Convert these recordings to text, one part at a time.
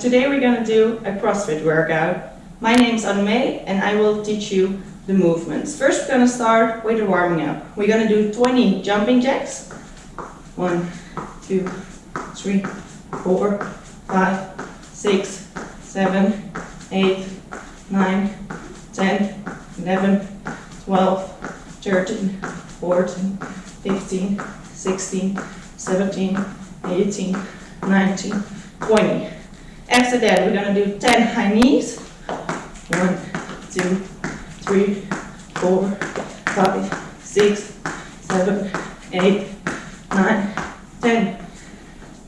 today we're gonna do a CrossFit workout. My name's Anne-May and I will teach you the movements. First we're gonna start with the warming up. We're gonna do 20 jumping jacks. One, two, three, four, five, six, seven, eight, nine, 10, 11, 12, 13, 14, 15, 16, 17, 18, 19, 20. After that, we're gonna do 10 high knees. One, two, three, four, five, six, seven, eight, nine, 10.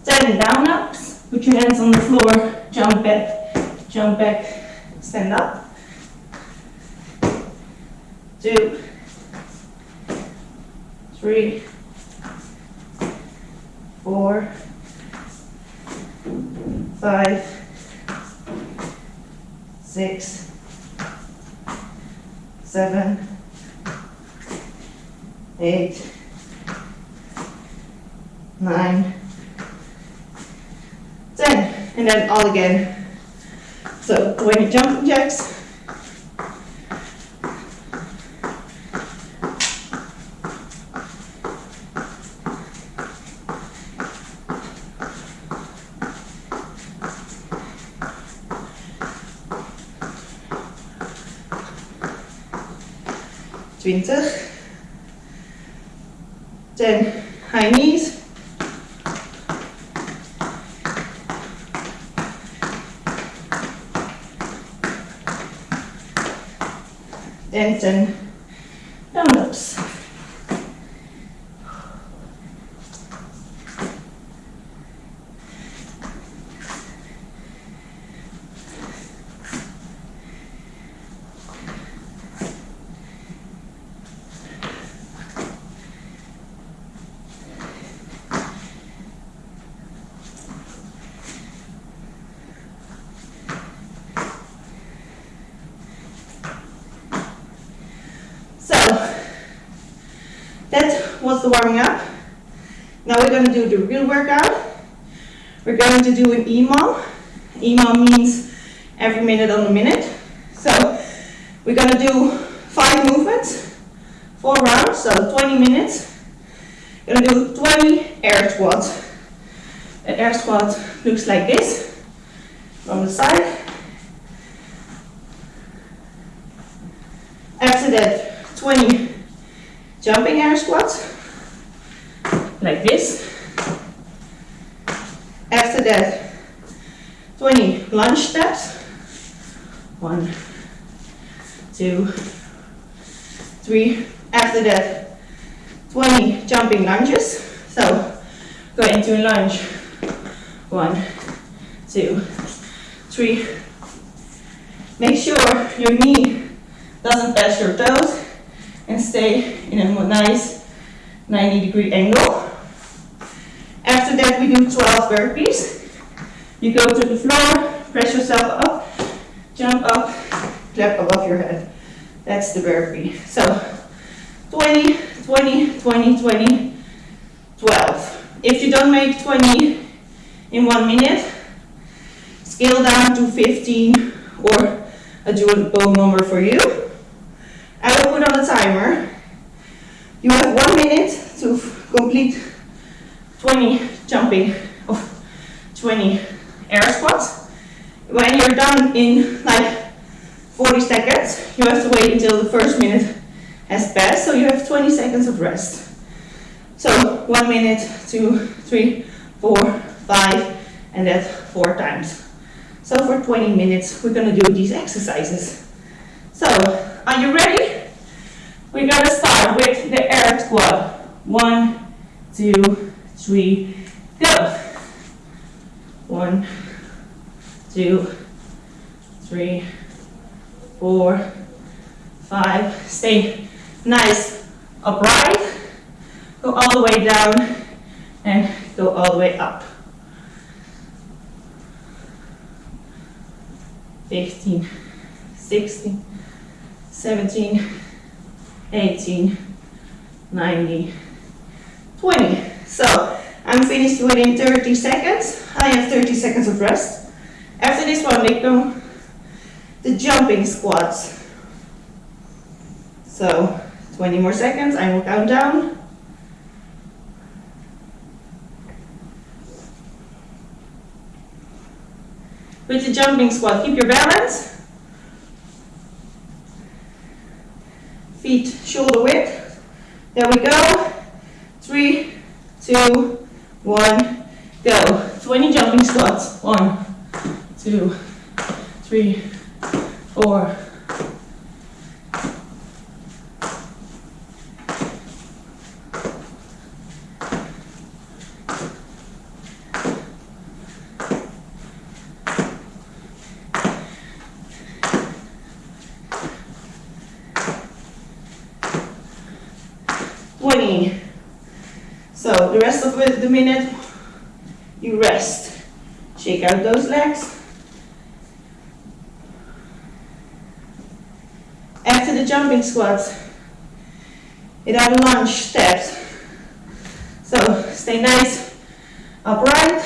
10 down ups. Put your hands on the floor, jump back, jump back, stand up. Two, three, four, five, six, seven, eight, nine, ten, and then all again. So when you jump jacks. Twintig. Ten high knees. and 10 down ups. So, that the warming up. Now we're going to do the real workout. We're going to do an EMOM. EMOM means every minute on the minute. So, we're going to do five movements, four rounds, so 20 minutes. We're going to do 20 air squats. An air squat looks like this from the side. After that, 20 jumping air squats, like this. After that, 20 lunge steps. One, two, three. After that, 20 jumping lunges. So, go into a lunge. One, two, three. Make sure your knee doesn't touch your toes and stay in a nice 90 degree angle. After that we do 12 burpees. You go to the floor, press yourself up, jump up, clap above your head. That's the burpee. So 20, 20, 20, 20, 12. If you don't make 20 in one minute, scale down to 15 or a doable number for you. I will put on a timer. You have one minute to complete 20 jumping of 20 air squats. When you're done in like 40 seconds, you have to wait until the first minute has passed, so you have 20 seconds of rest. So one minute, two, three, four, five, and that four times. So for 20 minutes, we're gonna do these exercises. So, are you ready? We're gonna start with the air squat. One, two, three, go. One, two, three, four, five. Stay nice upright. Go all the way down and go all the way up. 15, 16, 17, 18, 19, 20. So I'm finished within 30 seconds. I have 30 seconds of rest. After this one, we go the jumping squats. So 20 more seconds, I will count down. With the jumping squat, keep your balance. Feet shoulder width. There we go. Three, two, one, go. 20 jumping squats. One, two, three, four, twenty. So the rest of it- the minute, you rest. Shake out those legs. After the jumping squats, it are lunge steps. So stay nice, upright,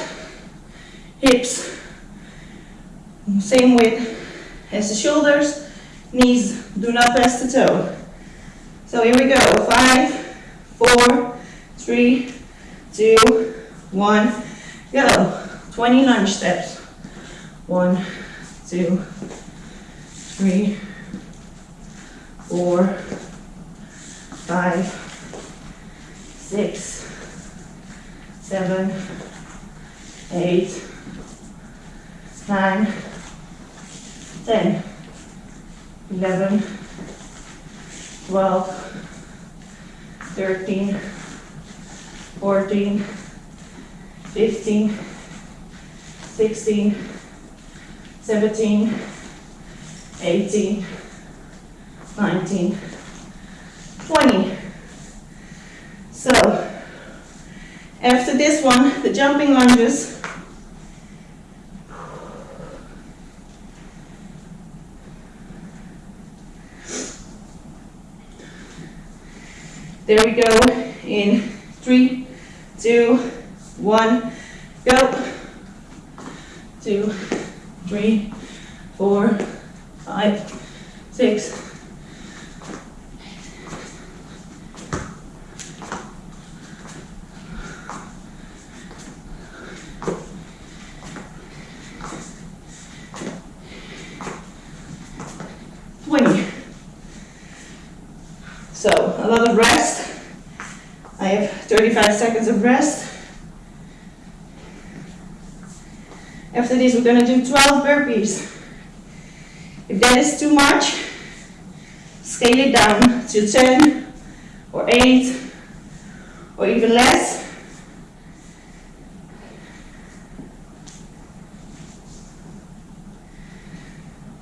hips, same width as the shoulders, knees do not press the toe. So here we go, five, four, three, two, one, go. 20 lunge steps. One, two, three, four, five, six, seven, eight, nine, ten, eleven, twelve, thirteen, fourteen, fifteen, sixteen, seventeen, eighteen, 19, 20. So, after this one, the jumping lunges. There we go in three, two, one, go. Two, three, four, five, six. So a lot of rest. I have 35 seconds of rest. After this, we're gonna do 12 burpees. If that is too much, scale it down to 10 or 8 or even less.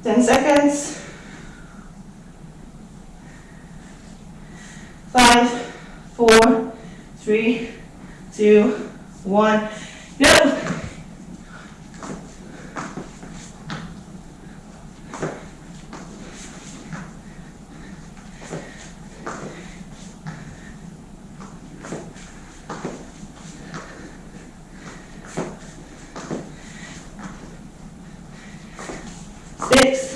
Ten seconds. Five, four, three, two, one, go. Six,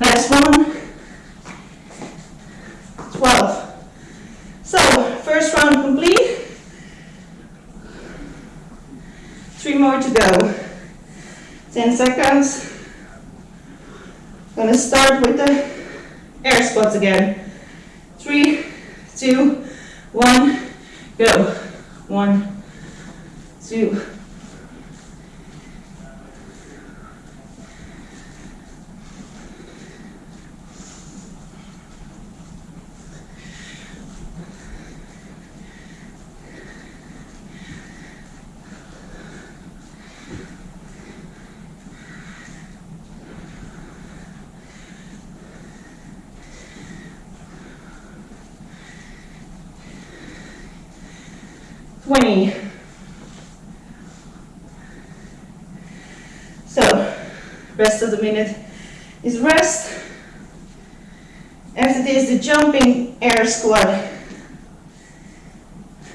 Last one. Twelve. So, first round complete. Three more to go. Ten seconds. Gonna start with the air squats again. Three, two, one, go. One, 20. So, rest of the minute is rest. As it is the jumping air squat,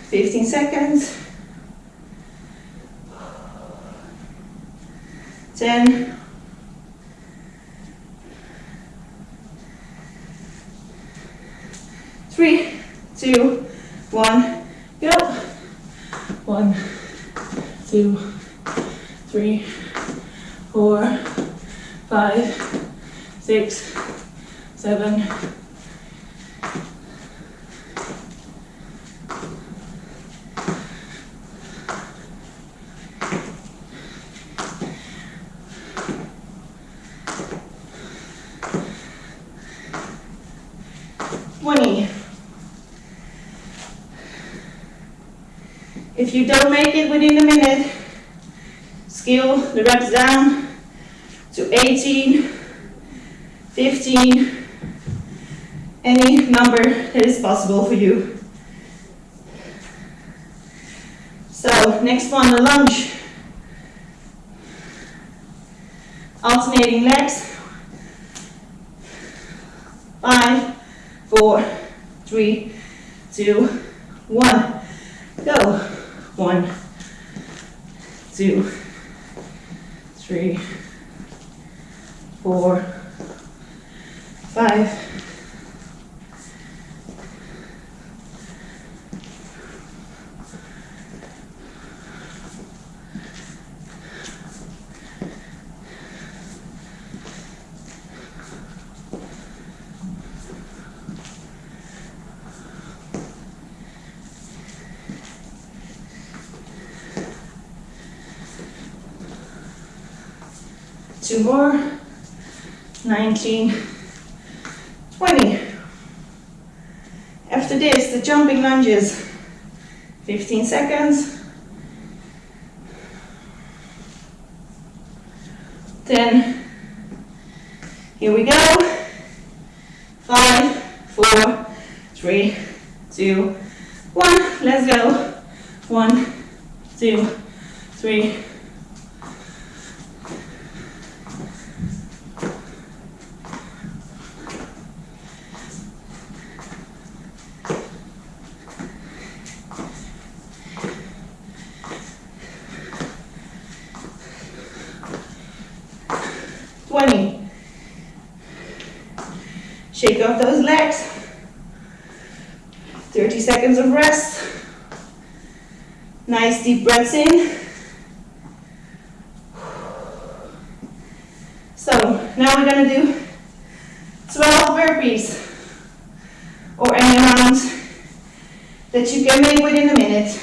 15 seconds. If you don't make it within a minute, scale the reps down to 18, 15, any number that is possible for you. So next one, the lunge. Alternating legs. Five, four, three, two, one. Go. One, two, three, four, five, machine. 20. After this, the jumping lunges. 15 seconds. 10. Here we go. 5, 4, 3, 2, 1. Let's go. 1, 2, 3, seconds of rest. Nice deep breaths in. So now we're gonna do 12 burpees or any amount that you can make within a minute.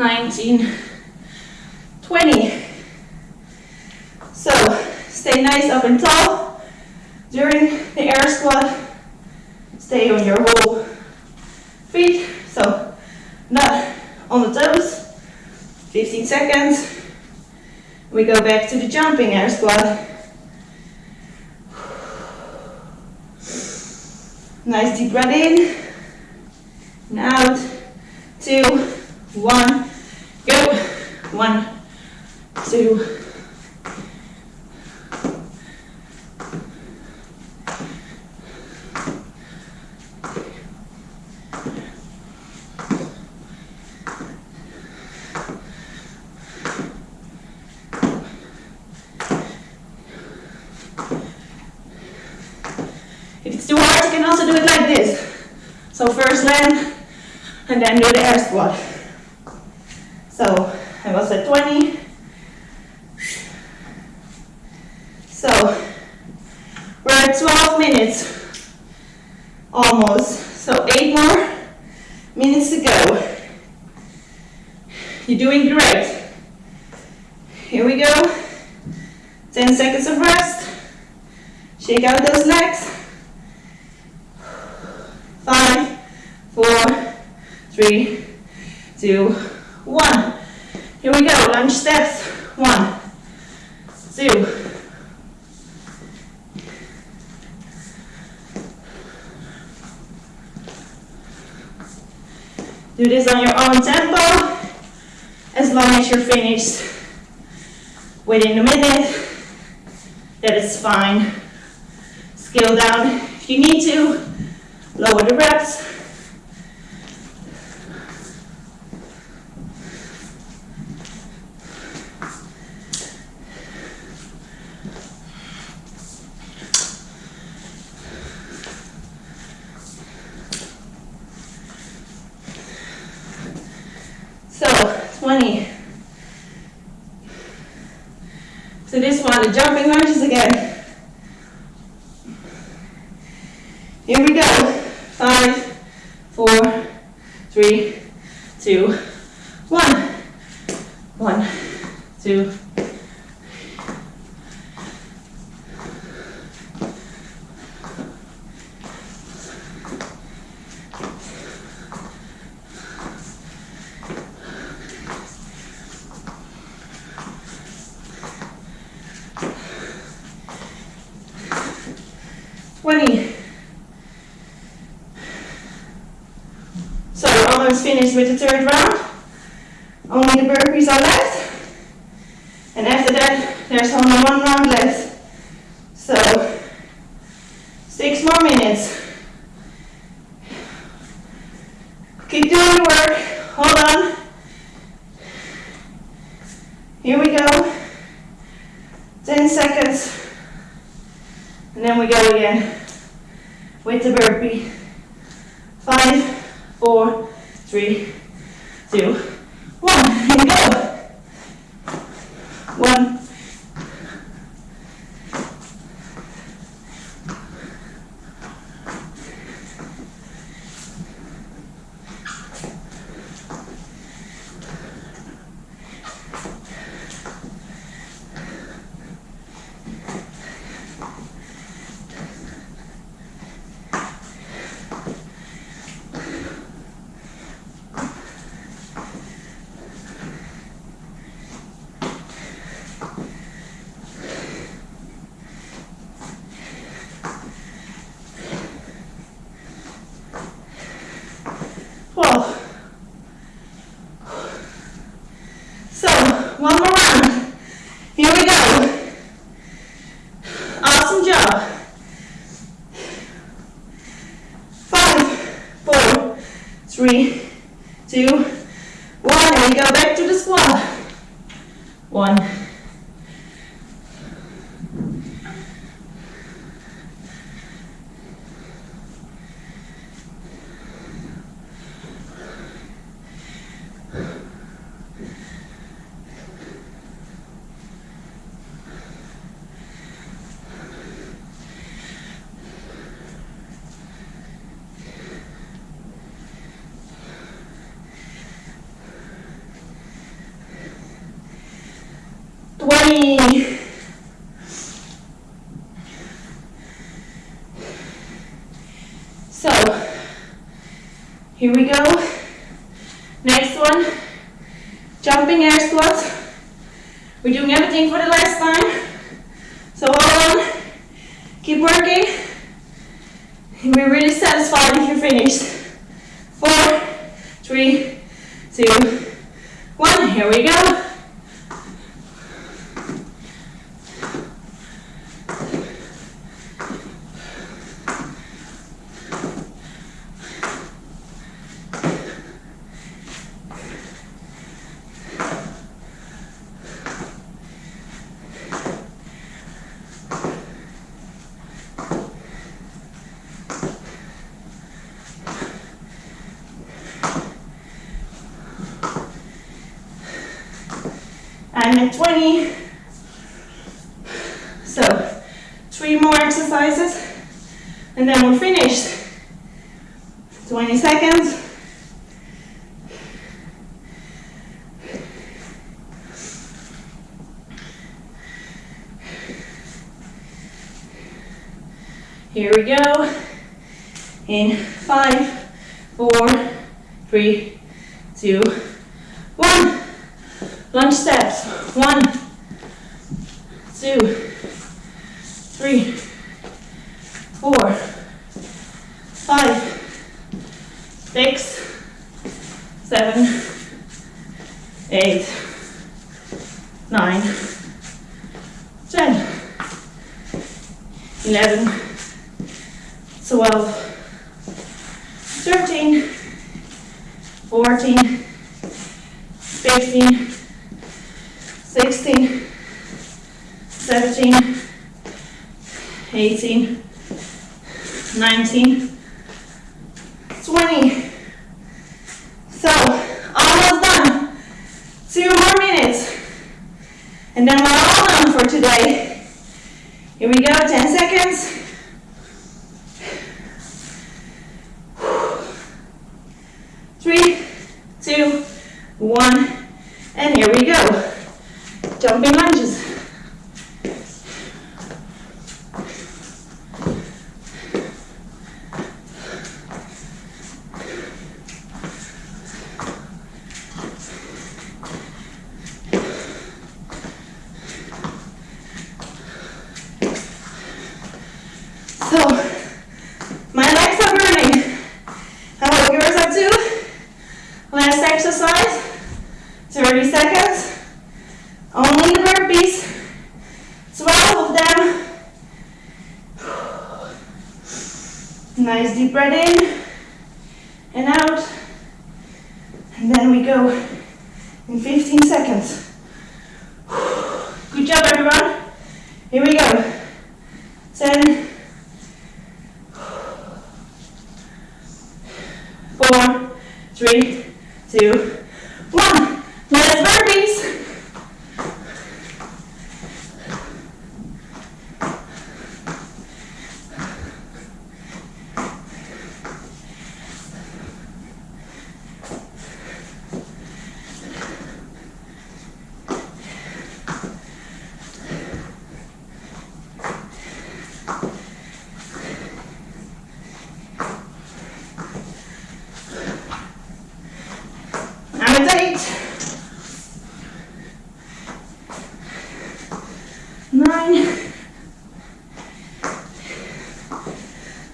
19, 20. So stay nice up and tall during the air squat. Stay on your whole feet, so not on the toes. 15 seconds. We go back to the jumping air squat. Nice deep breath in and out. Two, one. One, two, If it's too hard, you can also do it like this. So first land, and then do the air squat. So I was at 20. So we're at 12 minutes almost. So eight more minutes to go. You're doing great. Here we go. 10 seconds of rest. Shake out those legs. Five, four, three, two, one. Here we go, lunge steps. One, two. Do this on your own tempo, as long as you're finished within a minute. That is fine. Scale down if you need to, lower the reps. So, 20. This one, the jumping lunges again. Here we go. Five, four, three, two, one. One, two, 20. So almost finished with the third round. Only the burpees are left. And after that, there's only one round left. So, six more minutes. Keep doing your work. Hold on. Here we go. 10 seconds. And then we go again with the burpee. Five, four, three, two, one. And go. One, three, two, one, and we go back to the squat. One, Here we go. Next one, jumping air squats. We're doing everything for the last time. So hold on, keep working. And we're really satisfied if you finish. Four, three, two, one. Here we go. At 20. So, three more exercises, and then we're finished. 20 seconds. Here we go. In five, four, three, two, one. Lunge steps. One, two, three, four, five, six, seven, eight, nine, ten, eleven, twelve, thirteen, fourteen, fifteen. 16, 17, 18, 19, 20. So, almost done. Two more minutes. And then we're all done for today. Here we go, 10 seconds. Three, two, one, and here we go. Jumping lunges. Nice deep breath in and out. And then we go in 15 seconds. Good job everyone. Here we go. 10, 4, 3, 2,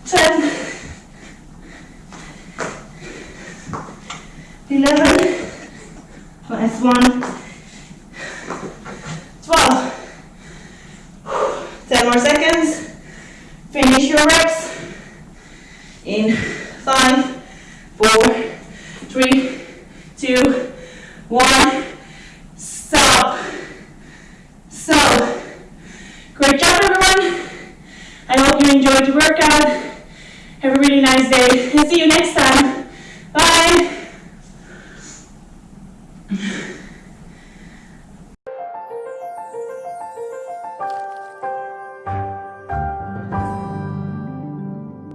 10, 11, minus 1,